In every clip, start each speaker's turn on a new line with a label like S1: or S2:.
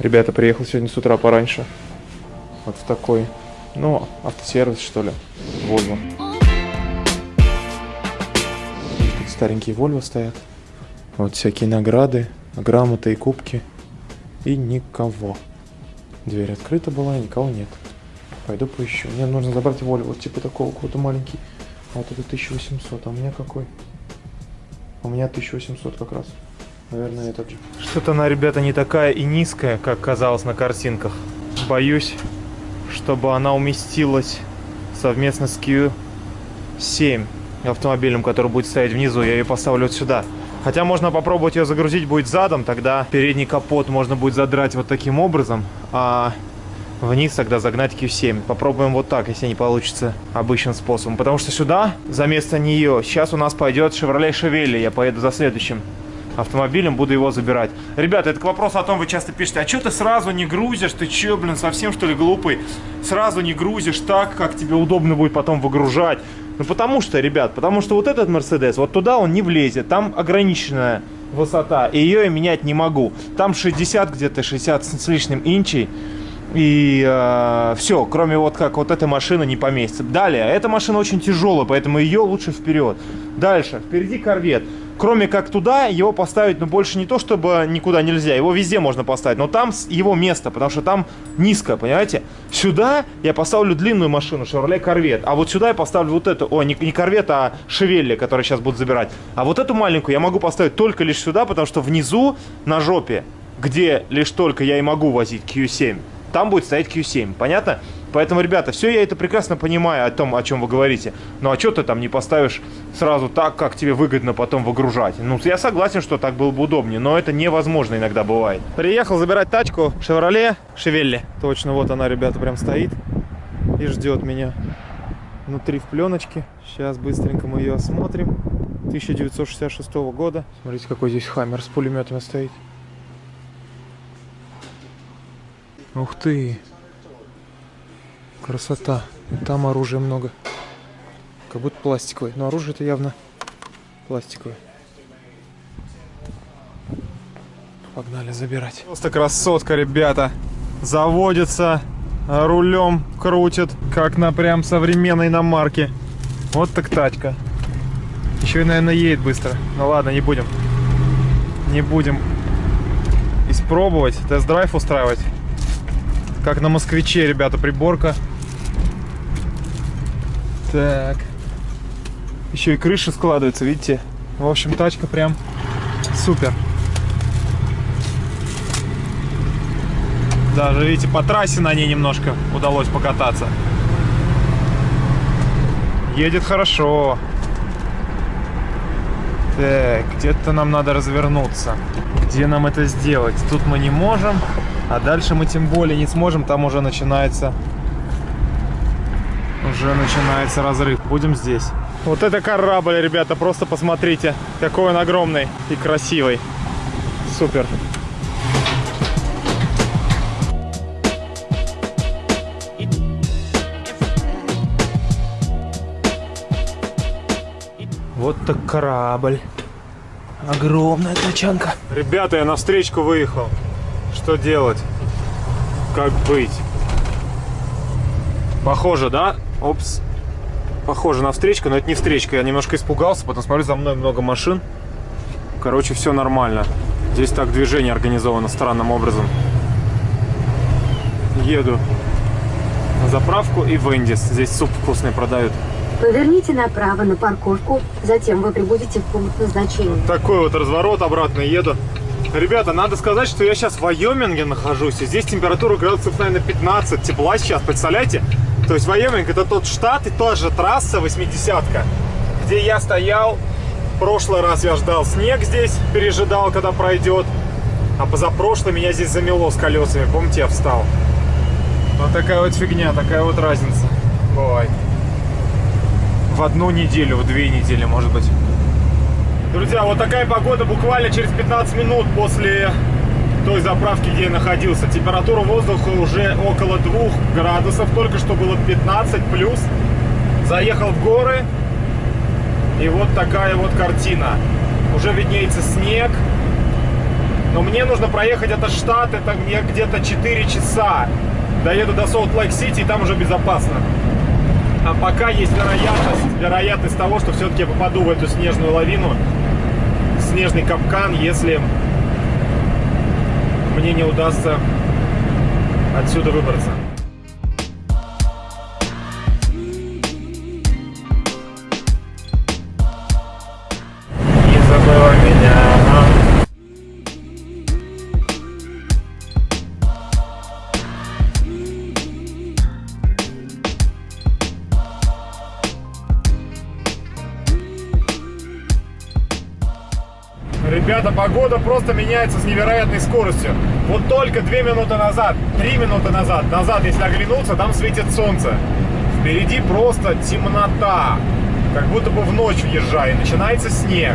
S1: Ребята, приехал сегодня с утра пораньше. Вот в такой, ну, автосервис, что ли, Volvo. Тут старенькие Volvo стоят. Вот всякие награды, грамоты и кубки. И никого. Дверь открыта была, никого нет. Пойду поищу. Мне нужно забрать Volvo, вот типа такого, какой-то маленький. А вот это 1800, а у меня какой? У меня 1800 как раз. Наверное, этот же. Что-то она, ребята, не такая и низкая, как казалось на картинках. Боюсь, чтобы она уместилась совместно с Q7 автомобилем, который будет стоять внизу. Я ее поставлю вот сюда. Хотя можно попробовать ее загрузить будет задом, тогда передний капот можно будет задрать вот таким образом, а вниз тогда загнать Q7. Попробуем вот так, если не получится обычным способом. Потому что сюда, за место нее, сейчас у нас пойдет Chevrolet Chevelle. Я поеду за следующим автомобилем, буду его забирать. Ребята, это к вопросу о том, вы часто пишете, а что ты сразу не грузишь? Ты что, блин, совсем что ли глупый? Сразу не грузишь так, как тебе удобно будет потом выгружать. Ну потому что, ребят, потому что вот этот Мерседес, вот туда он не влезет, там ограниченная высота, и ее я менять не могу. Там 60 где-то, 60 с лишним инчей. И э, все, кроме вот как вот эта машина не поместится. Далее, эта машина очень тяжелая, поэтому ее лучше вперед. Дальше, впереди корвет кроме как туда, его поставить, ну, больше не то, чтобы никуда нельзя. Его везде можно поставить, но там его место, потому что там низко, понимаете? Сюда я поставлю длинную машину, Chevrolet Corvette, а вот сюда я поставлю вот эту, о, не, не Corvette, а Chevelle, который сейчас будут забирать. А вот эту маленькую я могу поставить только лишь сюда, потому что внизу, на жопе, где лишь только я и могу возить Q7, там будет стоять Q7, понятно? Поэтому, ребята, все я это прекрасно понимаю о том, о чем вы говорите. Ну а что ты там не поставишь сразу так, как тебе выгодно потом выгружать? Ну, я согласен, что так было бы удобнее, но это невозможно иногда бывает. Приехал забирать тачку Chevrolet Шевелли. Точно, вот она, ребята, прям стоит и ждет меня. Внутри в пленочке. Сейчас быстренько мы ее осмотрим. 1966 года. Смотрите, какой здесь хаммер с пулеметами стоит. Ух ты! Красота. Там оружия много. Как будто пластиковое. Но оружие это явно пластиковое. Погнали забирать. Просто красотка, ребята. Заводится, рулем крутит, как на прям современной иномарке. Вот так тачка. Еще и, наверное, едет быстро. Ну ладно, не будем. Не будем испробовать, тест-драйв устраивать. Как на москвиче, ребята, приборка. Так. Еще и крыша складывается, видите? В общем, тачка прям супер. Даже, видите, по трассе на ней немножко удалось покататься. Едет хорошо. Так, где-то нам надо развернуться. Где нам это сделать? Тут мы не можем. А дальше мы тем более не сможем, там уже начинается уже начинается разрыв. Будем здесь. Вот это корабль, ребята, просто посмотрите, какой он огромный и красивый. Супер. Вот так корабль. Огромная тачанка. Ребята, я на встречку выехал. Что делать? Как быть? Похоже, да? Опс. Похоже на встречку, но это не встречка. Я немножко испугался, потом смотрю, за мной много машин. Короче, все нормально. Здесь так движение организовано странным образом. Еду на заправку и в Эндис. Здесь суп вкусный продают.
S2: Поверните направо на парковку, затем вы прибудете в пункт назначения. Вот
S1: такой вот разворот, обратно еду. Ребята, надо сказать, что я сейчас в Вайоминге нахожусь, и здесь температура градусов, наверное, 15 тепла сейчас, представляете? То есть Вайоминг это тот штат и та же трасса 80-ка, где я стоял. В прошлый раз я ждал снег здесь, пережидал, когда пройдет. А позапрошлый меня здесь замело с колесами, помните, я встал. Вот такая вот фигня, такая вот разница бывает. В одну неделю, в две недели, может быть. Друзья, вот такая погода буквально через 15 минут после той заправки, где я находился. Температура воздуха уже около 2 градусов, только что было 15 плюс. Заехал в горы, и вот такая вот картина. Уже виднеется снег, Но мне нужно проехать этот штат, это мне где-то 4 часа. Доеду до Солт-Лейк-Сити, и там уже безопасно. А пока есть вероятность, вероятность того, что все-таки я попаду в эту снежную лавину, снежный капкан, если мне не удастся отсюда выбраться. Ребята, погода просто меняется с невероятной скоростью. Вот только две минуты назад, три минуты назад, назад, если оглянуться, там светит солнце. Впереди просто темнота. Как будто бы в ночь въезжаю. Начинается снег.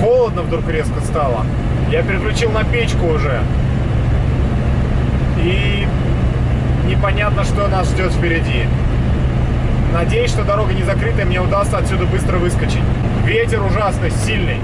S1: Холодно вдруг резко стало. Я переключил на печку уже. И непонятно, что нас ждет впереди. Надеюсь, что дорога не закрытая, мне удастся отсюда быстро выскочить. Ветер ужасный, сильный.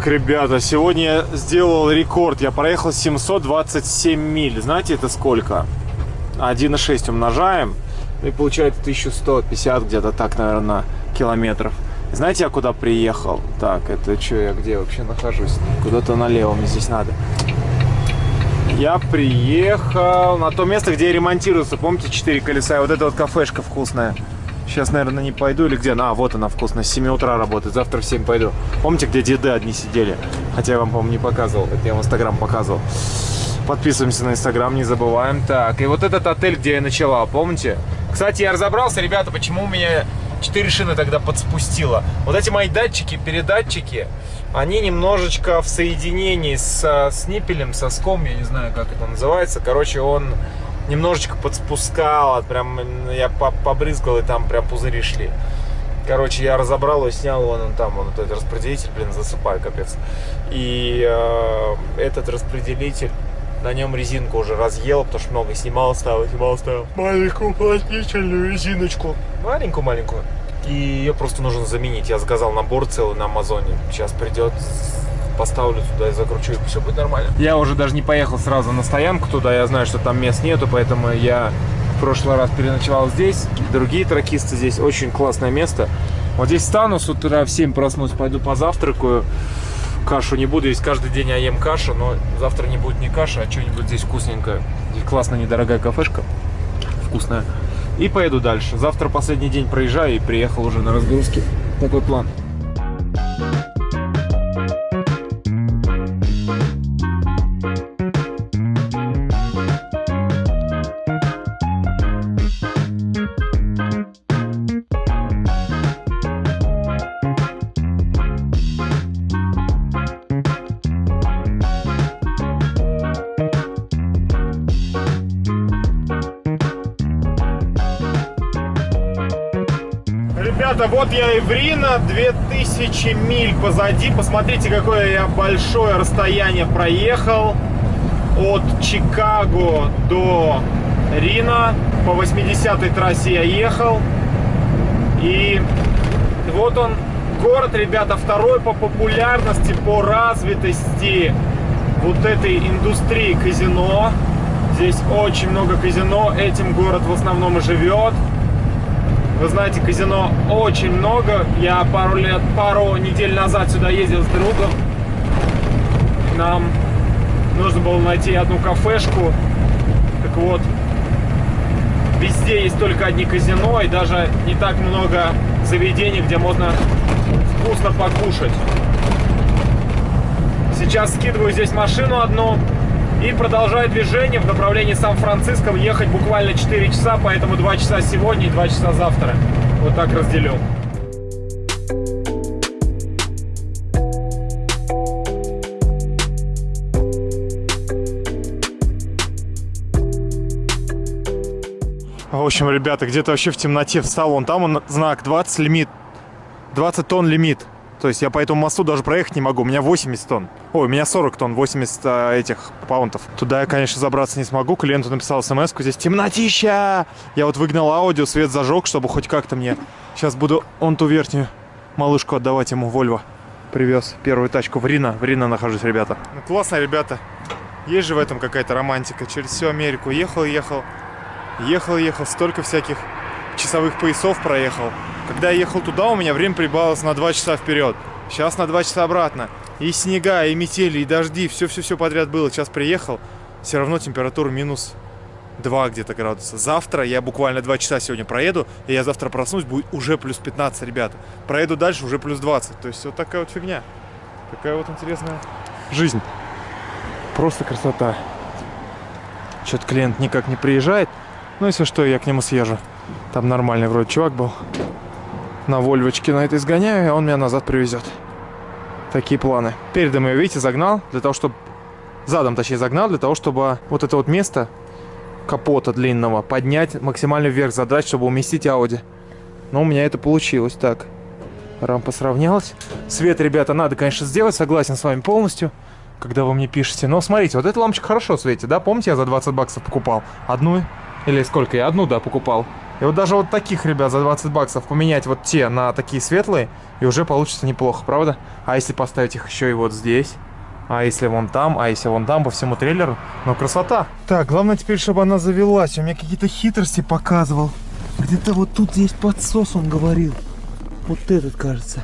S1: Так, ребята, сегодня я сделал рекорд. Я проехал 727 миль. Знаете, это сколько? 1,6 умножаем. И получается 1150 где-то так, наверное, километров. Знаете, я куда приехал? Так, это что, я где вообще нахожусь? Куда-то налево мне здесь надо. Я приехал на то место, где ремонтируется. Помните, 4 колеса? И вот эта вот кафешка вкусная. Сейчас, наверное, не пойду или где? А, вот она вкусная, с 7 утра работает, завтра в 7 пойду. Помните, где деды одни сидели? Хотя я вам, по-моему, не показывал, это я в Инстаграм показывал. Подписываемся на Инстаграм, не забываем. Так, и вот этот отель, где я ночевал, помните? Кстати, я разобрался, ребята, почему у меня 4 шины тогда подспустило. Вот эти мои датчики, передатчики, они немножечко в соединении с, с ниппелем, соском, я не знаю, как это называется. Короче, он немножечко подспускал, прям я побрызгал, и там прям пузыри шли. Короче, я разобрал его, снял вон он там, вон этот распределитель, блин, засыпаю, капец. И э, этот распределитель, на нем резинку уже разъел, потому что много снимал, ставил, снимал, ставил. Маленькую уплотнительную резиночку. Маленькую-маленькую. И ее просто нужно заменить. Я заказал набор целый на Амазоне. Сейчас придет поставлю туда и закручу, и все будет нормально. Я уже даже не поехал сразу на стоянку туда, я знаю, что там мест нету, поэтому я в прошлый раз переночевал здесь. Другие тракисты здесь, очень классное место. Вот здесь стану с утра в 7 проснусь, пойду позавтракаю. Кашу не буду есть каждый день, я ем кашу, но завтра не будет ни каши, а что-нибудь здесь вкусненькое. Здесь классная недорогая кафешка, вкусная. И поеду дальше. Завтра последний день проезжаю и приехал уже на разгрузке. Такой план. Я Рино, 2000 миль позади. Посмотрите, какое я большое расстояние проехал. От Чикаго до Рино. По 80-й трассе я ехал. И вот он, город, ребята, второй по популярности, по развитости вот этой индустрии казино. Здесь очень много казино, этим город в основном и живет. Вы знаете, казино очень много. Я пару лет, пару недель назад сюда ездил с другом. Нам нужно было найти одну кафешку. Так вот, везде есть только одни казино, и даже не так много заведений, где можно вкусно покушать. Сейчас скидываю здесь машину одну, И продолжаю движение в направлении Сан-Франциско. Ехать буквально 4 часа, поэтому 2 часа сегодня и 2 часа завтра. Вот так разделю. В общем, ребята, где-то вообще в темноте встал. Вон там он знак 20 лимит. 20 тонн лимит. То есть я по этому мосту даже проехать не могу. У меня 80 тонн. Ой, у меня 40 тонн, 80 а, этих паунтов. Туда я, конечно, забраться не смогу. Клиенту написал смс -ку. Здесь темнотища. Я вот выгнал аудио, свет зажег, чтобы хоть как-то мне... Сейчас буду он ту верхнюю малышку отдавать ему, Вольво. Привез первую тачку в Рино. В Рино нахожусь, ребята. Ну, классно, ребята. Есть же в этом какая-то романтика. Через всю Америку ехал, ехал. Ехал, ехал. Столько всяких часовых поясов проехал. Когда я ехал туда, у меня время прибавилось на 2 часа вперед. Сейчас на 2 часа обратно. И снега, и метели, и дожди, все-все-все подряд было. Сейчас приехал, все равно температура минус 2 где-то градуса. Завтра я буквально 2 часа сегодня проеду, и я завтра проснусь, будет уже плюс 15, ребята. Проеду дальше, уже плюс 20. То есть вот такая вот фигня. Такая вот интересная жизнь. Просто красота. Что-то клиент никак не приезжает. Ну, если что, я к нему съезжу. Там нормальный вроде чувак был. На Вольвочке на это изгоняю, и он меня назад привезет. Такие планы. Передом ее, видите, загнал, для того, чтобы... Задом, точнее, загнал, для того, чтобы вот это вот место капота длинного поднять максимально вверх, задрать, чтобы уместить Ауди. Но у меня это получилось. Так, рампа сравнялась. Свет, ребята, надо, конечно, сделать, согласен с вами полностью, когда вы мне пишете. Но смотрите, вот эта лампочка хорошо светит, да? Помните, я за 20 баксов покупал? Одну или сколько? Я одну, да, покупал. И вот даже вот таких, ребят, за 20 баксов поменять вот те на такие светлые, и уже получится неплохо, правда? А если поставить их еще и вот здесь? А если вон там, а если вон там, по всему трейлеру? Ну, красота. Так, главное теперь, чтобы она завелась. У меня какие-то хитрости показывал. Где-то вот тут есть подсос, он говорил. Вот этот, кажется.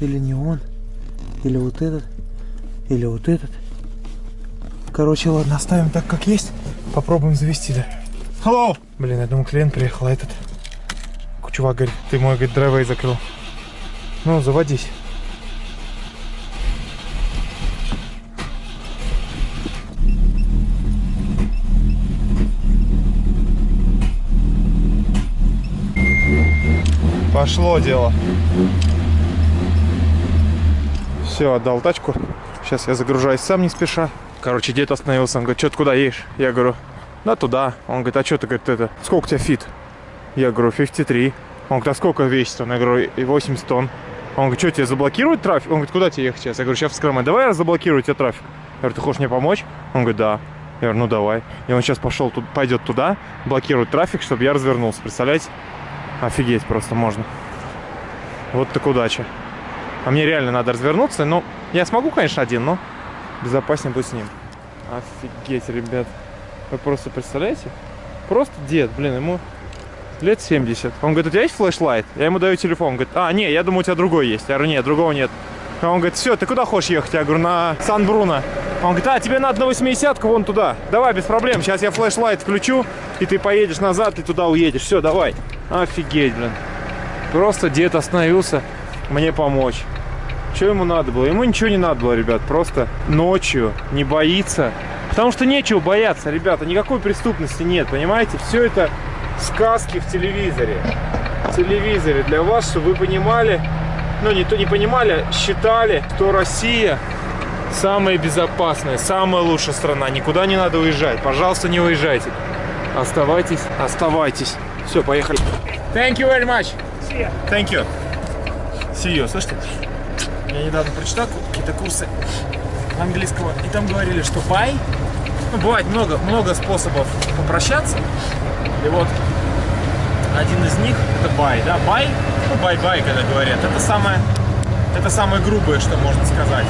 S1: Или не он. Или вот этот. Или вот этот. Короче, ладно, оставим так, как есть. Попробуем завести, да. Hello! Блин, я думал, клиент приехал, а этот... Чувак говорит, ты мой, говорит, драйвей закрыл. Ну, заводись. Пошло дело. Все, отдал тачку. Сейчас я загружаюсь сам не спеша. Короче, дед остановился. Он говорит, что ты куда едешь? Я говорю, да туда. Он говорит, а что ты, говорит, это, сколько у тебя feet? Я говорю, 53. Он говорит, а сколько весит? Он, я говорю, 80 тонн. Он говорит, что тебе заблокирует трафик? Он говорит, куда тебе ехать сейчас? Я говорю, сейчас в давай я заблокирую тебе трафик. Я говорю, ты хочешь мне помочь? Он говорит, да. Я говорю, ну давай. И он сейчас пошел, тут, пойдет туда, блокирует трафик, чтобы я развернулся. Представляете? Офигеть просто можно. Вот так удача. А мне реально надо развернуться. Ну, я смогу, конечно, один, но безопаснее будет с ним. Офигеть, ребят. Вы просто представляете? Просто дед, блин, ему лет 70. Он говорит, у тебя есть флешлайт? Я ему даю телефон. Он говорит, а, не, я думаю, у тебя другой есть. Я говорю, нет, другого нет. Он говорит, все, ты куда хочешь ехать? Я говорю, на Сан-Бруно. Он говорит, а, тебе надо на 80-ку вон туда. Давай, без проблем. Сейчас я флешлайт включу, и ты поедешь назад, и туда уедешь. Все, давай. Офигеть, блин. Просто дед остановился мне помочь. Что ему надо было? Ему ничего не надо было, ребят. Просто ночью не боится. Потому что нечего бояться, ребята. Никакой преступности нет, понимаете? Все это сказки в телевизоре. В телевизоре для вас, чтобы вы понимали, ну не то не понимали, считали, что Россия самая безопасная, самая лучшая страна. Никуда не надо уезжать. Пожалуйста, не уезжайте. Оставайтесь, оставайтесь. Все, поехали. Thank you very much. Thank you. See you. Слышите? Я недавно прочитал какие-то курсы английского, и там говорили, что buy, ну, бывает много, много способов попрощаться, и вот один из них это buy, да, buy, ну, bye-bye, когда говорят, это самое, это самое грубое, что можно сказать,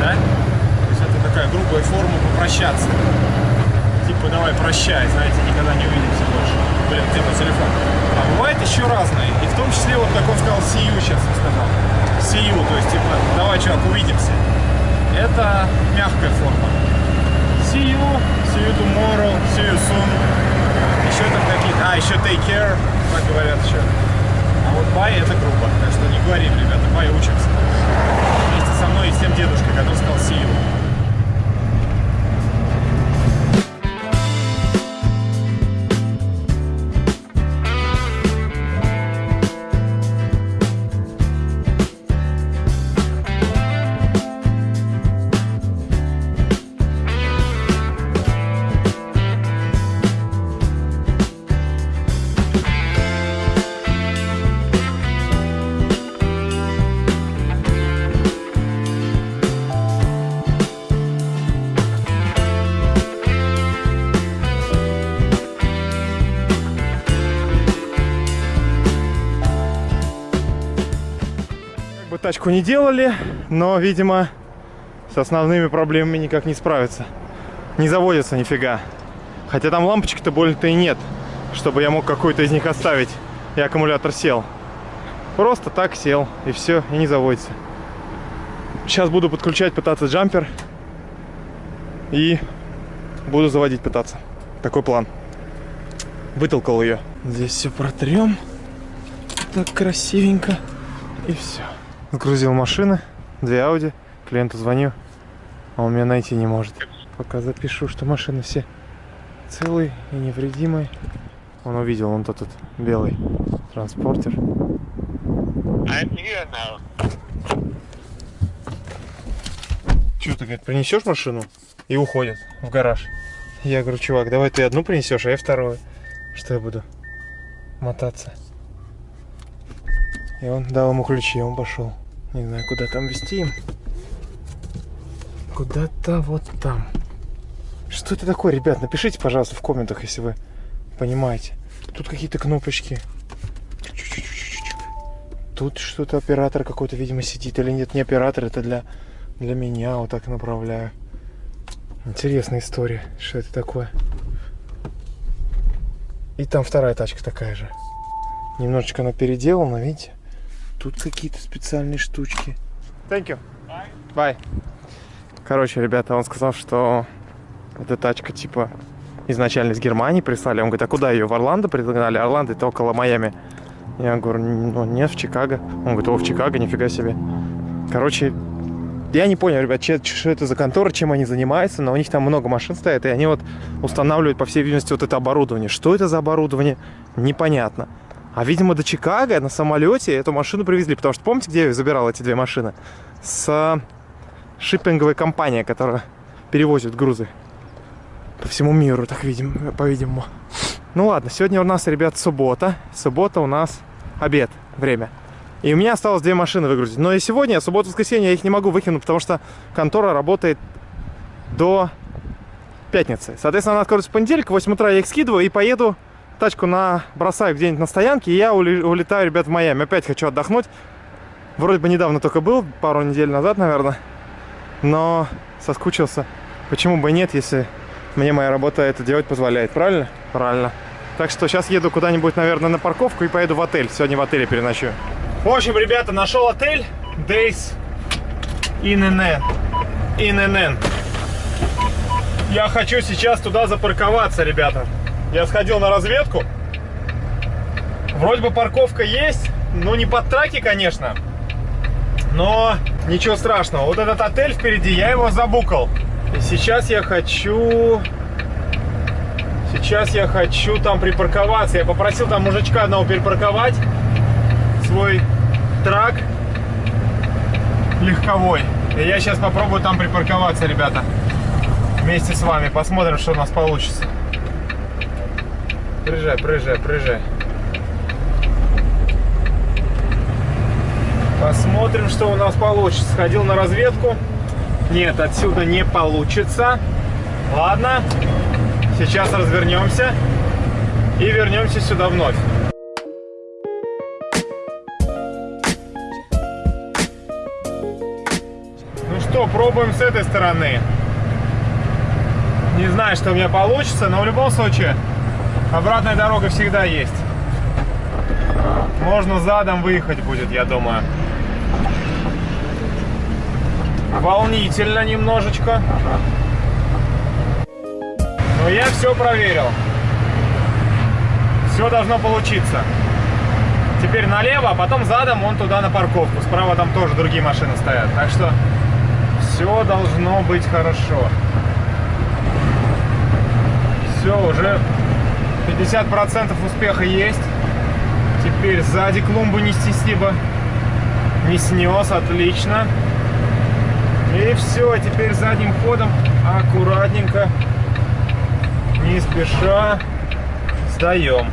S1: да, то есть это такая грубая форма попрощаться, типа давай прощай, знаете, никогда не увидимся больше, блин, где мой телефон, а бывает еще разные, и в том числе вот как он сказал, see you сейчас он сказал, see you, то есть типа давай, чувак, увидимся, это мягкая форма. See you, see you tomorrow, see you soon. Еще там какие-то... А, еще take care, так говорят еще. А вот bye это грубо, так что не говорим, ребята, bye учимся. Вместе со мной и с тем дедушкой, который сказал see you. Тачку не делали, но, видимо, с основными проблемами никак не справиться. Не заводится нифига. Хотя там лампочек-то больно-то и нет, чтобы я мог какую-то из них оставить, и аккумулятор сел. Просто так сел, и все, и не заводится. Сейчас буду подключать, пытаться джампер. И буду заводить пытаться. Такой план. Вытолкал ее. Здесь все протрем. Так красивенько. И все. Загрузил машины. Две Ауди. Клиенту звоню. А он меня найти не может. Пока запишу, что машины все целые и невредимые. Он увидел, он тот тут белый транспортер.
S3: Here now.
S1: Что ты, говорит, принесешь машину? И уходит в гараж. Я говорю, чувак, давай ты одну принесешь, а я вторую. Что я буду мотаться. И он дал ему ключи, и он пошел. Не знаю, куда там вести. Куда-то вот там. Что это такое, ребят? Напишите, пожалуйста, в комментах, если вы понимаете. Тут какие-то кнопочки. Тут что-то оператор какой-то, видимо, сидит. Или нет, не оператор, это для, для меня. Вот так направляю. Интересная история. Что это такое? И там вторая тачка такая же. Немножечко она переделана, видите? Тут какие-то специальные штучки. Thank you. Bye. Короче, ребята, он сказал, что эта тачка типа изначально из Германии прислали. Он говорит, а куда ее? В Орландо пригнали? Орландо это около Майами. Я говорю, ну нет, в Чикаго. Он говорит, о, в Чикаго, нифига себе. Короче, я не понял, ребят, че- что это за контора, чем они занимаются, но у них там много машин стоит, и они вот устанавливают, по всей видимости, вот это оборудование. Что это за оборудование, непонятно. А, видимо, до Чикаго на самолете эту машину привезли, потому что помните, где я забирал эти две машины? С шиппинговой компании, которая перевозит грузы по всему миру, так видим, по-видимому. Ну ладно, сегодня у нас, ребят, суббота. Суббота у нас обед, время. И у меня осталось две машины выгрузить. Но и сегодня, субботу-воскресенье, я их не могу выкинуть, потому что контора работает до пятницы. Соответственно, она откроется в понедельник, в 8 утра я их скидываю и поеду, тачку на бросаю где-нибудь на стоянке, и я улетаю, ребят, в Майами. Опять хочу отдохнуть. Вроде бы недавно только был, пару недель назад, наверное. Но соскучился. Почему бы и нет, если мне моя работа это делать позволяет, правильно? Правильно. Так что сейчас еду куда-нибудь, наверное, на парковку и поеду в отель. Сегодня в отеле переночую. В общем, ребята, нашел отель Days INN. INN. Я хочу сейчас туда запарковаться, ребята. Я сходил на разведку. Вроде бы парковка есть, ну не под траки, конечно. Но ничего страшного. Вот этот отель впереди, я его забукал. И сейчас я хочу... Сейчас я хочу там припарковаться. Я попросил там мужичка одного перепарковать свой трак легковой. И я сейчас попробую там припарковаться, ребята. Вместе с вами. Посмотрим, что у нас получится. Приезжай, приезжай, приезжай. Посмотрим, что у нас получится. Сходил на разведку. Нет, отсюда не получится. Ладно. Сейчас развернемся. И вернемся сюда вновь. Ну что, пробуем с этой стороны. Не знаю, что у меня получится, но в любом случае обратная дорога всегда есть. Можно задом выехать будет, я думаю. Волнительно немножечко. Но я все проверил. Все должно получиться. Теперь налево, а потом задом он туда на парковку. Справа там тоже другие машины стоят. Так что все должно быть хорошо. Все, уже 50% успеха есть. Теперь сзади клумбу не снести бы. Не снес, отлично. И все, теперь задним ходом аккуратненько, не спеша, сдаем.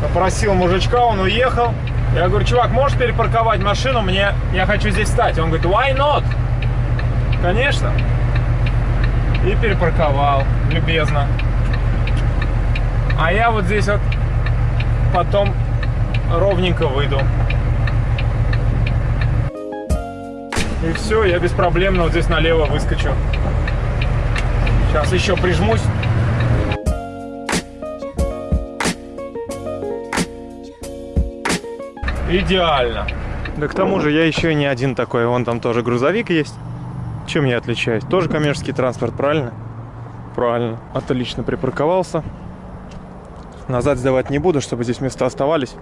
S1: Попросил мужичка, он уехал. Я говорю, чувак, можешь перепарковать машину? Мне, я хочу здесь встать. Он говорит, why not? Конечно. И перепарковал, любезно. А я вот здесь вот потом ровненько выйду. И все, я беспроблемно вот здесь налево выскочу. Сейчас еще прижмусь. Идеально. Да к тому же я еще не один такой. Вон там тоже грузовик есть. Чем я отличаюсь? Тоже коммерческий транспорт, правильно? Правильно. Отлично припарковался. Назад сдавать не буду, чтобы здесь места оставались.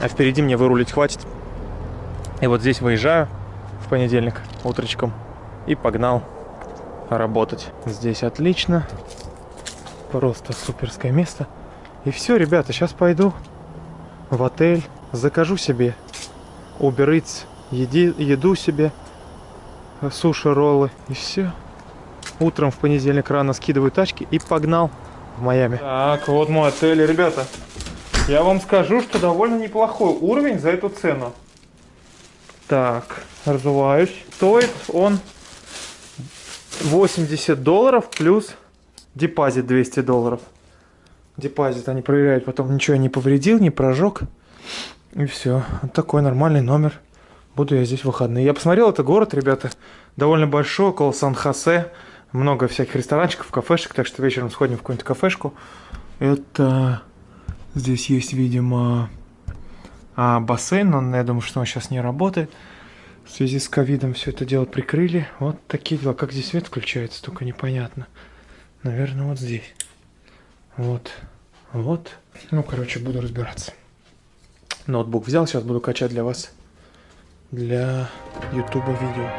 S1: А впереди мне вырулить хватит. И вот здесь выезжаю в понедельник утречком. И погнал работать. Здесь отлично. Просто суперское место. И все, ребята, сейчас пойду в отель. Закажу себе Uber Eats, еди, еду себе, суши, роллы и все. Утром в понедельник рано скидываю тачки и погнал в Майами. Так, вот мой отель, ребята. Я вам скажу, что довольно неплохой уровень за эту цену. Так, разуваюсь. Стоит он 80 долларов плюс депозит 200 долларов. Депозит они проверяют, потом ничего не повредил, не прожег. И все. Вот такой нормальный номер. Буду я здесь в выходные. Я посмотрел, это город, ребята, довольно большой, около Сан-Хосе. Много всяких ресторанчиков, кафешек, так что вечером сходим в какую-нибудь кафешку. Это... Здесь есть, видимо, а, бассейн, но я думаю, что он сейчас не работает. В связи с ковидом все это дело прикрыли. Вот такие дела. Как здесь свет включается, только непонятно. Наверное, вот здесь. Вот. Вот. Ну, короче, буду разбираться. Ноутбук взял, сейчас буду качать для вас для ютуба видео.